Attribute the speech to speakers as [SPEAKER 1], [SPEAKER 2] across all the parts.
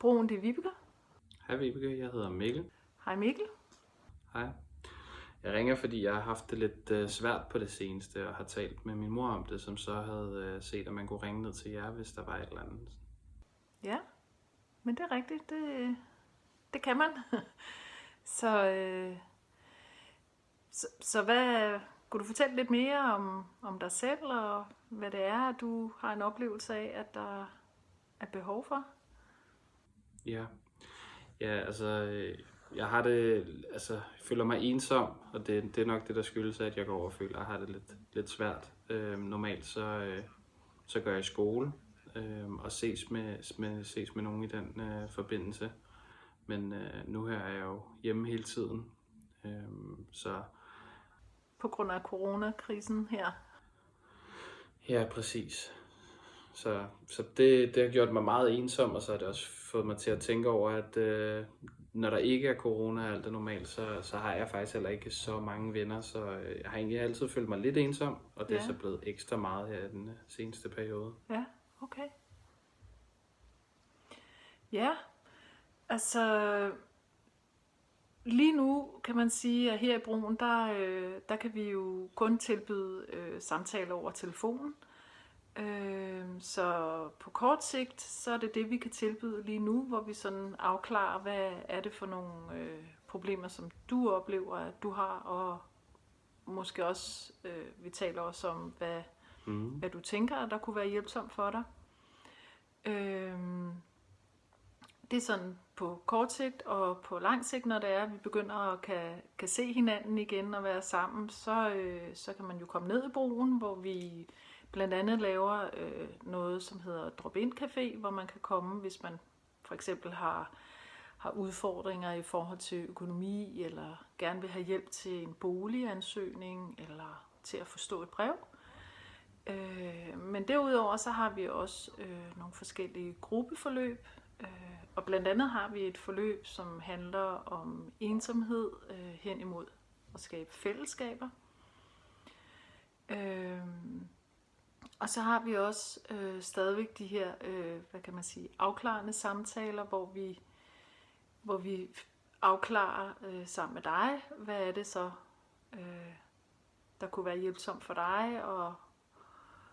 [SPEAKER 1] Broen, det er Vibeke.
[SPEAKER 2] Hej Vibeke, jeg hedder Mikkel.
[SPEAKER 1] Hej Mikkel.
[SPEAKER 2] Hej. Jeg ringer, fordi jeg har haft det lidt øh, svært på det seneste, og har talt med min mor om det, som så havde øh, set, at man kunne ringe ned til jer, hvis der var et eller andet.
[SPEAKER 1] Ja, men det er rigtigt. Det, det kan man. så, øh, så, så hvad, kunne du fortælle lidt mere om, om dig selv, og hvad det er, du har en oplevelse af, at der er behov for?
[SPEAKER 2] Ja, ja altså, øh, jeg har det, altså, jeg føler mig ensom, og det, det er nok det, der skyldes, at jeg går over og føler, at jeg har det lidt, lidt svært. Øh, normalt så, øh, så gør jeg skole, øh, og ses med, med, ses med nogen i den øh, forbindelse. Men øh, nu her er jeg jo hjemme hele tiden, øh, så
[SPEAKER 1] På grund af coronakrisen her.
[SPEAKER 2] Ja, præcis. Så, så det, det har gjort mig meget ensom, og så har det også fået mig til at tænke over, at øh, når der ikke er corona og alt er normalt, så, så har jeg faktisk heller ikke så mange venner, så øh, jeg har egentlig altid følt mig lidt ensom, og det er
[SPEAKER 1] Ja.
[SPEAKER 2] så blevet ekstra meget her i den øh, seneste periode.
[SPEAKER 1] Ja, okay. Ja, altså lige nu kan man sige, at her i Broen, der, øh, der kan vi jo kun tilbyde øh, samtaler over telefonen. Øh, så på kort sigt, så er det det, vi kan tilbyde lige nu, hvor vi sådan afklarer, hvad er det for nogle øh, problemer, som du oplever, at du har, og måske også, øh, vi taler også om, hvad,
[SPEAKER 2] Mm.
[SPEAKER 1] hvad du tænker, at der kunne være hjælpsomt for dig. Øhm, det er sådan på kort sigt, og på lang sigt, når det er, at vi begynder at kan, kan se hinanden igen og være sammen, så, øh, så kan man jo komme ned i broen, hvor vi blandt andet laver øh, noget, som hedder Drop-In Café, hvor man kan komme, hvis man for eksempel har, har udfordringer i forhold til økonomi, eller gerne vil have hjælp til en boligansøgning, eller til at forstå et brev. Øh, men derudover så har vi også øh, nogle forskellige gruppeforløb, øh, og blandt andet har vi et forløb, som handler om ensomhed øh, hen imod at skabe fællesskaber. Øh, og så har vi også øh, stadigvæk de her, øh, hvad kan man sige, afklarende samtaler, hvor vi, hvor vi afklarer øh, sammen med dig, hvad er det så, øh, der kunne være hjælpsomt for dig, og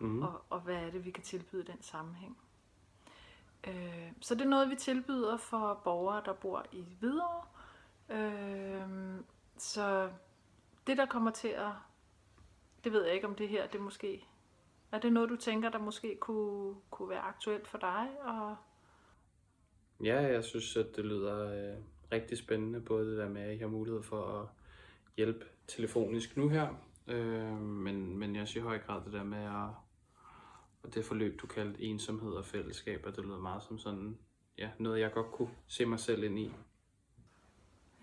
[SPEAKER 2] Mm.
[SPEAKER 1] og, og hvad er det, vi kan tilbyde i den sammenhæng. Øh, så det er noget, vi tilbyder for borgere, der bor i Hvidovre. Øh, så det, der kommer til at... Det ved jeg ikke, om det her, det måske... Er det noget, du tænker, der måske kunne, kunne være aktuelt for dig? Og,
[SPEAKER 2] Ja, jeg synes, at det lyder øh, rigtig spændende, både det der med, at I har mulighed for at hjælpe telefonisk nu her, øh, men, men jeg også i høj grad det der med at, og det forløb, du kaldte ensomhed og fællesskab, og det lyder meget som sådan, ja, noget jeg godt kunne se mig selv ind i.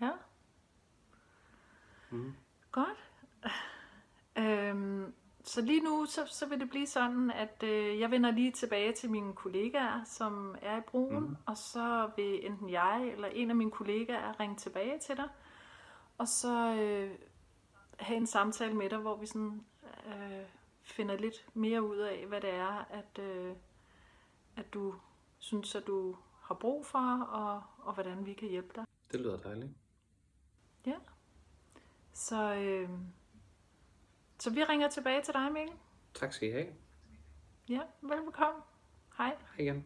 [SPEAKER 1] ja,
[SPEAKER 2] Mm.
[SPEAKER 1] Godt. Så lige nu, så, så vil det blive sådan, at øh, jeg vender lige tilbage til mine kollegaer, som er i broen,
[SPEAKER 2] Mhm.
[SPEAKER 1] og så vil enten jeg eller en af mine kollegaer ringe tilbage til dig, og så øh, have en samtale med dig, hvor vi sådan øh, finder lidt mere ud af, hvad det er, at, øh, at du synes, at du har brug for, og, og hvordan vi kan hjælpe dig.
[SPEAKER 2] Det lyder dejligt.
[SPEAKER 1] Ja. Så, øh, så vi ringer tilbage til dig, Mikkel.
[SPEAKER 2] Tak skal I have.
[SPEAKER 1] Ja, velbekomme. Hej.
[SPEAKER 2] Hej igen.